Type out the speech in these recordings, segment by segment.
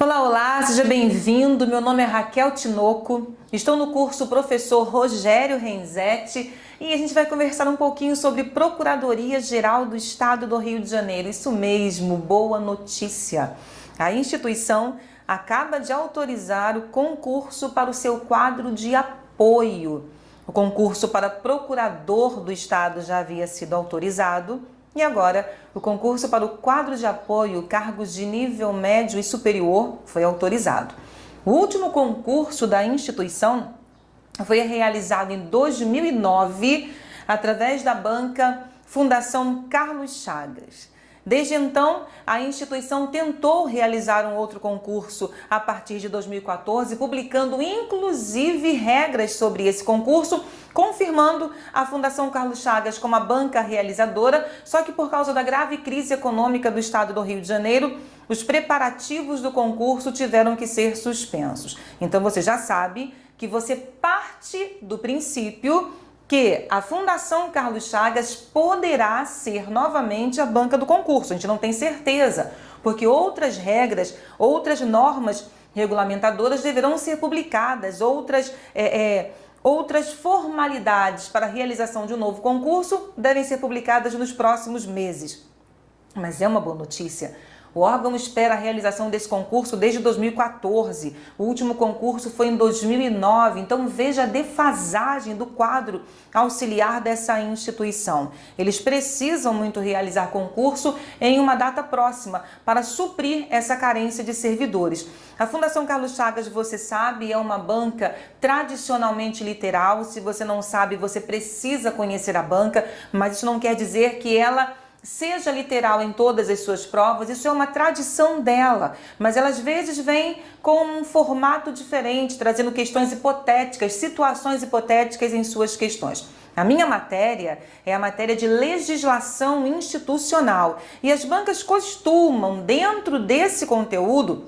Olá, olá, seja bem-vindo. Meu nome é Raquel Tinoco, estou no curso Professor Rogério Renzetti e a gente vai conversar um pouquinho sobre Procuradoria-Geral do Estado do Rio de Janeiro. Isso mesmo, boa notícia. A instituição acaba de autorizar o concurso para o seu quadro de apoio. O concurso para procurador do Estado já havia sido autorizado e agora, o concurso para o quadro de apoio, cargos de nível médio e superior, foi autorizado. O último concurso da instituição foi realizado em 2009 através da banca Fundação Carlos Chagas. Desde então, a instituição tentou realizar um outro concurso a partir de 2014, publicando inclusive regras sobre esse concurso, confirmando a Fundação Carlos Chagas como a banca realizadora, só que por causa da grave crise econômica do estado do Rio de Janeiro, os preparativos do concurso tiveram que ser suspensos. Então você já sabe que você parte do princípio que a Fundação Carlos Chagas poderá ser novamente a banca do concurso. A gente não tem certeza, porque outras regras, outras normas regulamentadoras deverão ser publicadas, outras, é, é, outras formalidades para a realização de um novo concurso devem ser publicadas nos próximos meses. Mas é uma boa notícia o órgão espera a realização desse concurso desde 2014. O último concurso foi em 2009, então veja a defasagem do quadro auxiliar dessa instituição. Eles precisam muito realizar concurso em uma data próxima para suprir essa carência de servidores. A Fundação Carlos Chagas, você sabe, é uma banca tradicionalmente literal. Se você não sabe, você precisa conhecer a banca, mas isso não quer dizer que ela seja literal em todas as suas provas, isso é uma tradição dela, mas ela às vezes vem com um formato diferente, trazendo questões hipotéticas, situações hipotéticas em suas questões. A minha matéria é a matéria de legislação institucional e as bancas costumam, dentro desse conteúdo,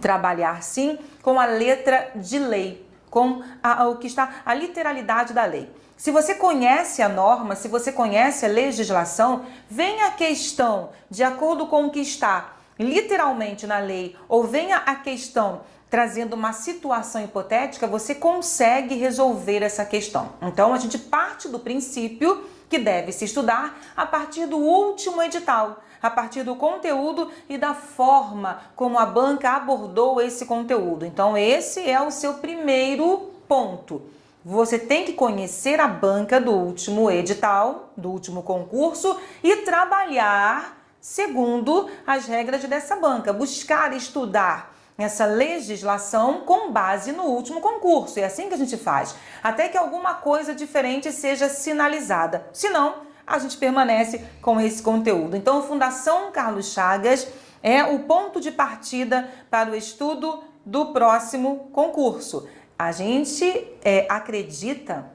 trabalhar sim com a letra de lei, com a, o que está a literalidade da lei. Se você conhece a norma, se você conhece a legislação, vem a questão de acordo com o que está literalmente na lei ou venha a questão trazendo uma situação hipotética, você consegue resolver essa questão. Então, a gente parte do princípio que deve se estudar a partir do último edital, a partir do conteúdo e da forma como a banca abordou esse conteúdo. Então, esse é o seu primeiro ponto. Você tem que conhecer a banca do último edital, do último concurso e trabalhar segundo as regras dessa banca. Buscar estudar essa legislação com base no último concurso. É assim que a gente faz. Até que alguma coisa diferente seja sinalizada. Senão, a gente permanece com esse conteúdo. Então, Fundação Carlos Chagas é o ponto de partida para o estudo do próximo concurso. A gente é, acredita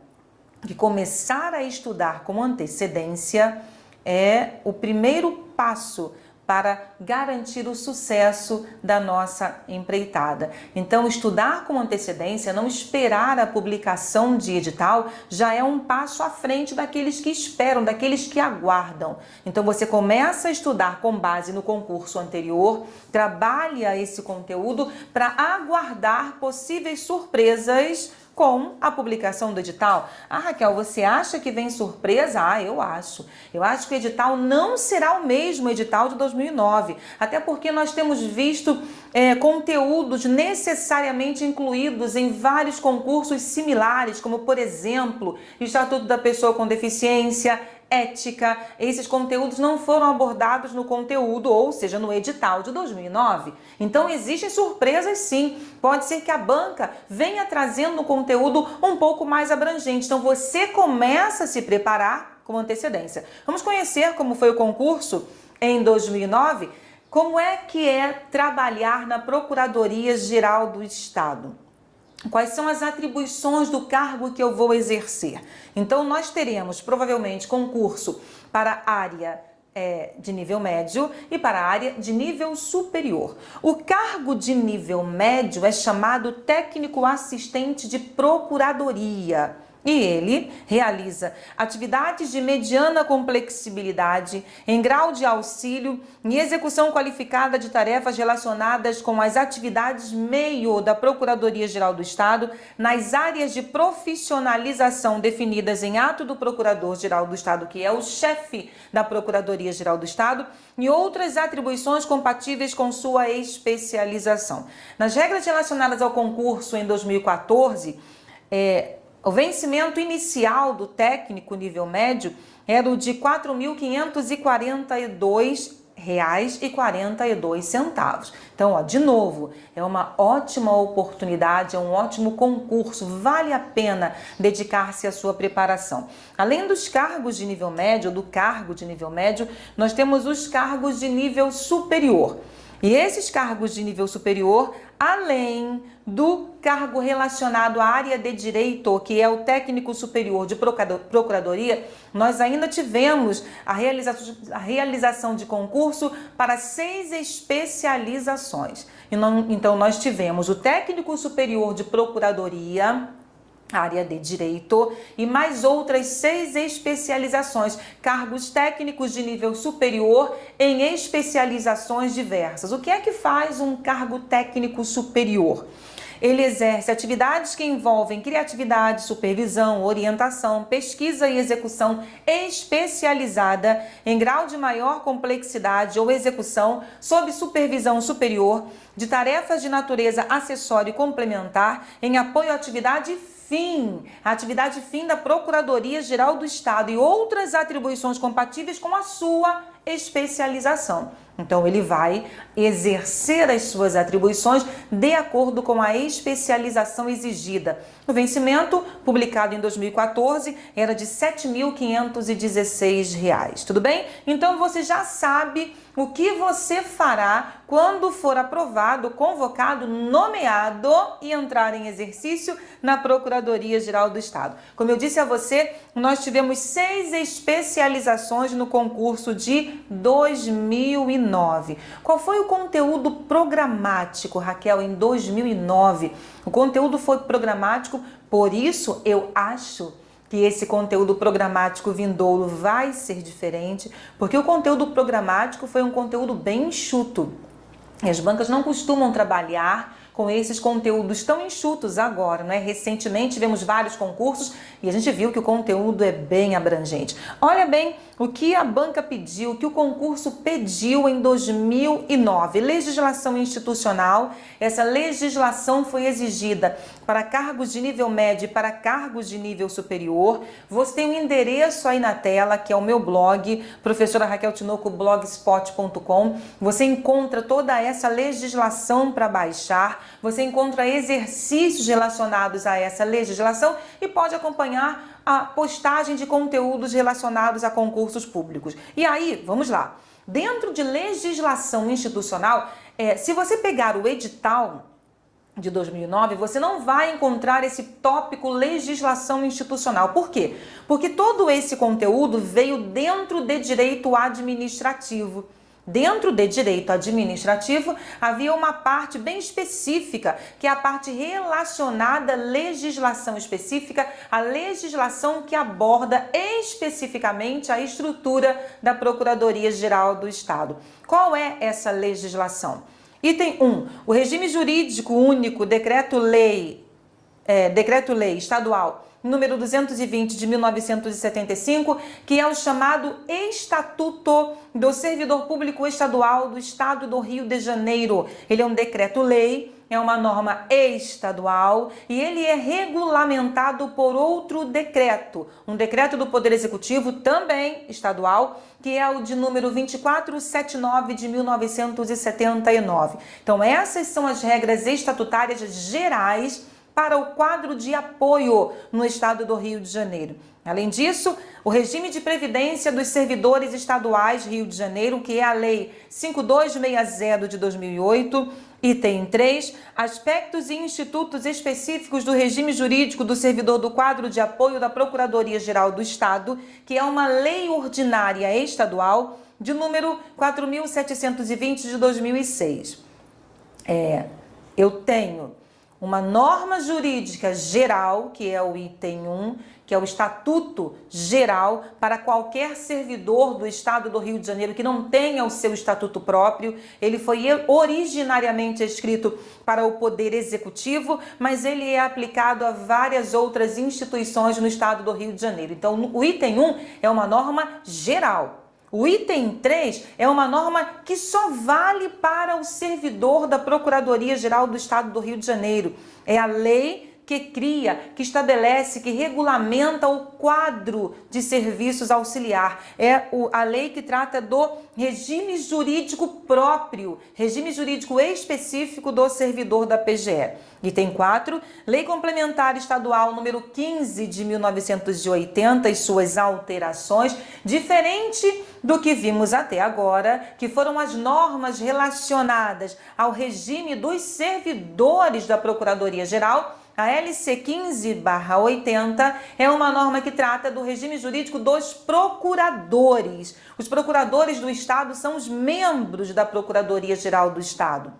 que começar a estudar com antecedência é o primeiro passo para garantir o sucesso da nossa empreitada. Então, estudar com antecedência, não esperar a publicação de edital, já é um passo à frente daqueles que esperam, daqueles que aguardam. Então, você começa a estudar com base no concurso anterior, trabalha esse conteúdo para aguardar possíveis surpresas com a publicação do edital. Ah, Raquel, você acha que vem surpresa? Ah, eu acho. Eu acho que o edital não será o mesmo edital de 2009, até porque nós temos visto é, conteúdos necessariamente incluídos em vários concursos similares, como, por exemplo, Estatuto da Pessoa com Deficiência, ética, esses conteúdos não foram abordados no conteúdo, ou seja, no edital de 2009. Então existem surpresas sim. Pode ser que a banca venha trazendo um conteúdo um pouco mais abrangente. Então você começa a se preparar com antecedência. Vamos conhecer como foi o concurso em 2009? Como é que é trabalhar na Procuradoria Geral do Estado? Quais são as atribuições do cargo que eu vou exercer. Então, nós teremos provavelmente concurso para área é, de nível médio e para a área de nível superior. O cargo de nível médio é chamado técnico assistente de procuradoria. E ele realiza atividades de mediana complexibilidade, em grau de auxílio e execução qualificada de tarefas relacionadas com as atividades meio da Procuradoria-Geral do Estado nas áreas de profissionalização definidas em ato do Procurador-Geral do Estado, que é o chefe da Procuradoria-Geral do Estado, e outras atribuições compatíveis com sua especialização. Nas regras relacionadas ao concurso em 2014, é, o vencimento inicial do técnico nível médio era o de R$ 4.542,42. Então, ó, de novo, é uma ótima oportunidade, é um ótimo concurso, vale a pena dedicar-se à sua preparação. Além dos cargos de nível médio, do cargo de nível médio, nós temos os cargos de nível superior. E esses cargos de nível superior, além do cargo relacionado à área de direito, que é o técnico superior de procuradoria, nós ainda tivemos a realização, de concurso para seis especializações. Então, nós tivemos o técnico superior de procuradoria, área de direito e mais outras seis especializações, cargos técnicos de nível superior em especializações diversas. O que é que faz um cargo técnico superior? Ele exerce atividades que envolvem criatividade, supervisão, orientação, pesquisa e execução especializada em grau de maior complexidade ou execução sob supervisão superior de tarefas de natureza acessória e complementar em apoio à atividade fim, a atividade fim da Procuradoria-Geral do Estado e outras atribuições compatíveis com a sua especialização. Então, ele vai exercer as suas atribuições de acordo com a especialização exigida. O vencimento, publicado em 2014, era de R$ 7.516. Tudo bem? Então, você já sabe o que você fará quando for aprovado, convocado, nomeado e entrar em exercício na Procuradoria-Geral do Estado. Como eu disse a você, nós tivemos seis especializações no concurso de 2009. Qual foi o conteúdo programático, Raquel, em 2009? O conteúdo foi programático, por isso eu acho que esse conteúdo programático vindouro vai ser diferente, porque o conteúdo programático foi um conteúdo bem enxuto. E as bancas não costumam trabalhar com esses conteúdos tão enxutos agora, né? Recentemente tivemos vários concursos e a gente viu que o conteúdo é bem abrangente. Olha bem o que a banca pediu, o que o concurso pediu em 2009. Legislação institucional. Essa legislação foi exigida para cargos de nível médio e para cargos de nível superior. Você tem o um endereço aí na tela, que é o meu blog, professora Raquel Tinoco, blogspot.com. Você encontra toda essa legislação para baixar você encontra exercícios relacionados a essa legislação e pode acompanhar a postagem de conteúdos relacionados a concursos públicos. E aí, vamos lá. Dentro de legislação institucional, é, se você pegar o edital de 2009, você não vai encontrar esse tópico legislação institucional. Por quê? Porque todo esse conteúdo veio dentro de direito administrativo. Dentro de direito administrativo, havia uma parte bem específica, que é a parte relacionada à legislação específica, a legislação que aborda especificamente a estrutura da Procuradoria-Geral do Estado. Qual é essa legislação? Item 1. O regime jurídico único, decreto-lei, é, decreto-lei estadual número 220 de 1975, que é o chamado Estatuto do Servidor Público Estadual do Estado do Rio de Janeiro. Ele é um decreto-lei, é uma norma estadual e ele é regulamentado por outro decreto, um decreto do Poder Executivo também estadual, que é o de número 2479 de 1979. Então essas são as regras estatutárias gerais para o quadro de apoio no estado do Rio de Janeiro. Além disso, o regime de previdência dos servidores estaduais Rio de Janeiro, que é a Lei 5260 de 2008, item 3, aspectos e institutos específicos do regime jurídico do servidor do quadro de apoio da Procuradoria-Geral do Estado, que é uma lei ordinária estadual de número 4.720 de 2006. É, eu tenho uma norma jurídica geral, que é o item 1, que é o Estatuto Geral para qualquer servidor do Estado do Rio de Janeiro que não tenha o seu estatuto próprio. Ele foi originariamente escrito para o Poder Executivo, mas ele é aplicado a várias outras instituições no Estado do Rio de Janeiro. Então, o item 1 é uma norma geral. O item 3 é uma norma que só vale para o servidor da Procuradoria-Geral do Estado do Rio de Janeiro. É a lei que cria, que estabelece, que regulamenta o quadro de serviços auxiliar. É a lei que trata do regime jurídico próprio, regime jurídico específico do servidor da PGE. Item 4, Lei Complementar Estadual número 15 de 1980 e suas alterações, diferente do que vimos até agora, que foram as normas relacionadas ao regime dos servidores da Procuradoria-Geral a LC 15/80 é uma norma que trata do regime jurídico dos procuradores. Os procuradores do Estado são os membros da Procuradoria-Geral do Estado.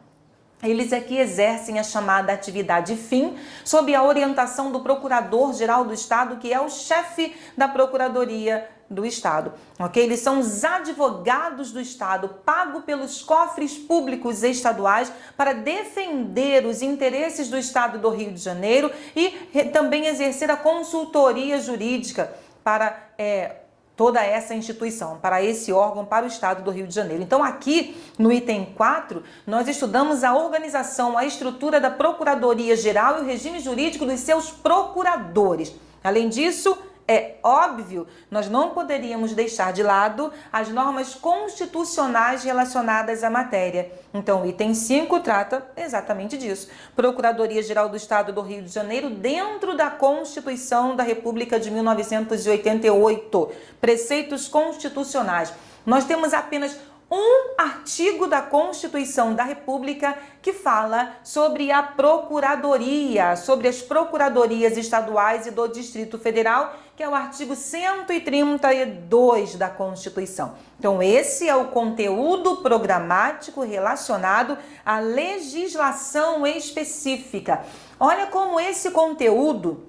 Eles aqui exercem a chamada atividade fim, sob a orientação do Procurador-Geral do Estado, que é o chefe da Procuradoria do Estado, ok? Eles são os advogados do Estado, pago pelos cofres públicos estaduais para defender os interesses do Estado do Rio de Janeiro e também exercer a consultoria jurídica para é, toda essa instituição, para esse órgão, para o Estado do Rio de Janeiro. Então aqui no item 4, nós estudamos a organização, a estrutura da Procuradoria-Geral e o regime jurídico dos seus procuradores. Além disso, é óbvio, nós não poderíamos deixar de lado as normas constitucionais relacionadas à matéria. Então, o item 5 trata exatamente disso. Procuradoria-Geral do Estado do Rio de Janeiro dentro da Constituição da República de 1988. Preceitos constitucionais. Nós temos apenas um artigo da Constituição da República que fala sobre a Procuradoria, sobre as Procuradorias Estaduais e do Distrito Federal, que é o artigo 132 da Constituição. Então, esse é o conteúdo programático relacionado à legislação específica. Olha como esse conteúdo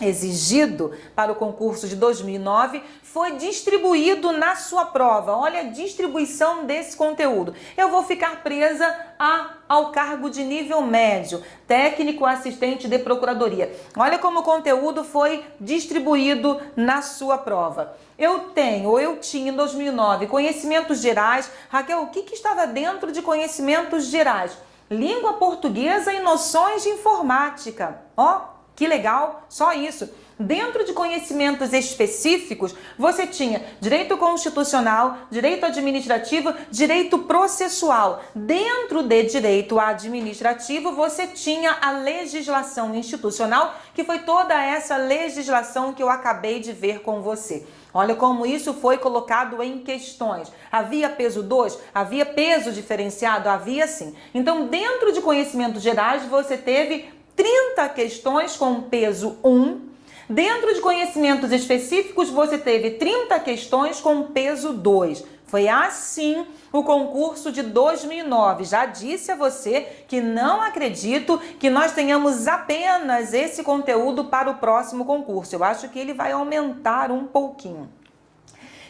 exigido para o concurso de 2009 foi distribuído na sua prova. Olha a distribuição desse conteúdo. Eu vou ficar presa a, ao cargo de nível médio, técnico assistente de procuradoria. Olha como o conteúdo foi distribuído na sua prova. Eu tenho, ou eu tinha em 2009, conhecimentos gerais. Raquel, o que, que estava dentro de conhecimentos gerais? Língua portuguesa e noções de informática. Ó, que legal, só isso. Dentro de conhecimentos específicos, você tinha direito constitucional, direito administrativo, direito processual. Dentro de direito administrativo, você tinha a legislação institucional, que foi toda essa legislação que eu acabei de ver com você. Olha como isso foi colocado em questões. Havia peso 2? Havia peso diferenciado? Havia sim. Então, dentro de conhecimentos gerais, você teve 30 questões com peso 1. Dentro de conhecimentos específicos, você teve 30 questões com peso 2. Foi assim o concurso de 2009. Já disse a você que não acredito que nós tenhamos apenas esse conteúdo para o próximo concurso. Eu acho que ele vai aumentar um pouquinho.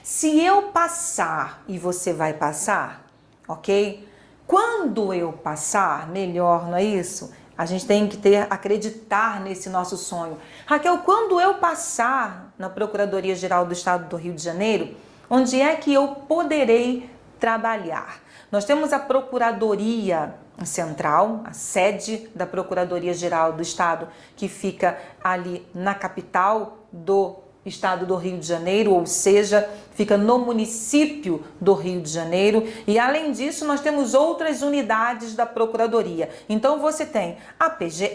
Se eu passar e você vai passar, ok? Quando eu passar, melhor, não é isso? A gente tem que ter, acreditar nesse nosso sonho. Raquel, quando eu passar na Procuradoria-Geral do Estado do Rio de Janeiro, onde é que eu poderei trabalhar? Nós temos a Procuradoria Central, a sede da Procuradoria-Geral do Estado, que fica ali na capital do estado do Rio de Janeiro, ou seja, fica no município do Rio de Janeiro. E além disso, nós temos outras unidades da Procuradoria. Então você tem a PGE,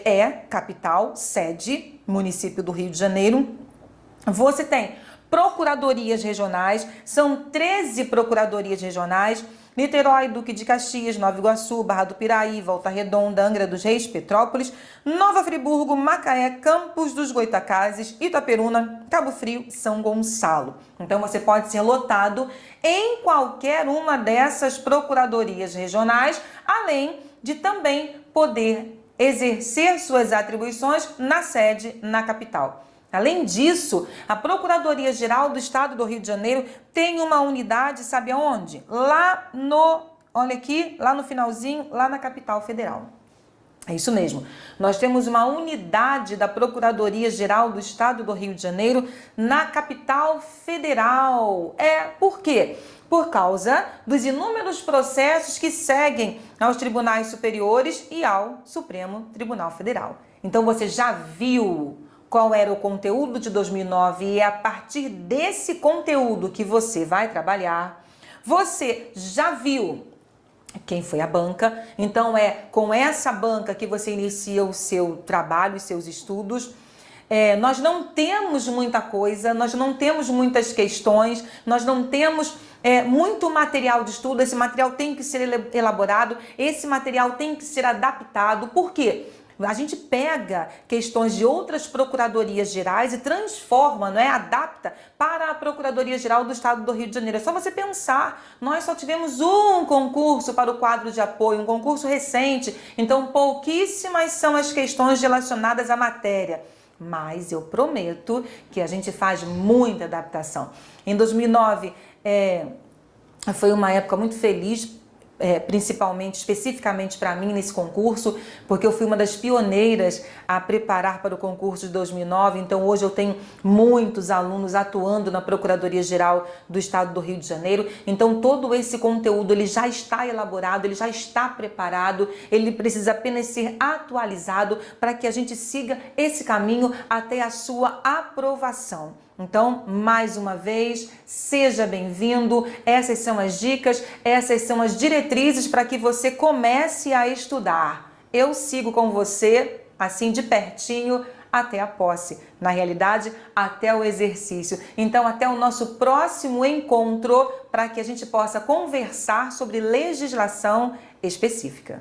capital, sede, município do Rio de Janeiro. Você tem procuradorias regionais, são 13 procuradorias regionais. Niterói, Duque de Caxias, Nova Iguaçu, Barra do Piraí, Volta Redonda, Angra dos Reis, Petrópolis, Nova Friburgo, Macaé, Campos dos Goitacazes, Itaperuna, Cabo Frio, São Gonçalo. Então você pode ser lotado em qualquer uma dessas procuradorias regionais, além de também poder exercer suas atribuições na sede na capital. Além disso, a Procuradoria-Geral do Estado do Rio de Janeiro tem uma unidade, sabe aonde? Lá no, olha aqui, lá no finalzinho, lá na capital federal. É isso mesmo. Nós temos uma unidade da Procuradoria-Geral do Estado do Rio de Janeiro na capital federal. É, por quê? Por causa dos inúmeros processos que seguem aos tribunais superiores e ao Supremo Tribunal Federal. Então você já viu qual era o conteúdo de 2009 e é a partir desse conteúdo que você vai trabalhar. Você já viu quem foi a banca, então é com essa banca que você inicia o seu trabalho e seus estudos. É, nós não temos muita coisa, nós não temos muitas questões, nós não temos é, muito material de estudo, esse material tem que ser elaborado, esse material tem que ser adaptado. Por quê? A gente pega questões de outras procuradorias gerais e transforma, não é? adapta para a Procuradoria Geral do Estado do Rio de Janeiro. É só você pensar, nós só tivemos um concurso para o quadro de apoio, um concurso recente, então pouquíssimas são as questões relacionadas à matéria mas eu prometo que a gente faz muita adaptação. Em 2009, é, foi uma época muito feliz é, principalmente, especificamente para mim nesse concurso, porque eu fui uma das pioneiras a preparar para o concurso de 2009, então hoje eu tenho muitos alunos atuando na Procuradoria-Geral do Estado do Rio de Janeiro, então todo esse conteúdo ele já está elaborado, ele já está preparado, ele precisa apenas ser atualizado para que a gente siga esse caminho até a sua aprovação. Então, mais uma vez, seja bem-vindo. Essas são as dicas, essas são as diretrizes para que você comece a estudar. Eu sigo com você, assim de pertinho, até a posse. Na realidade, até o exercício. Então, até o nosso próximo encontro para que a gente possa conversar sobre legislação específica.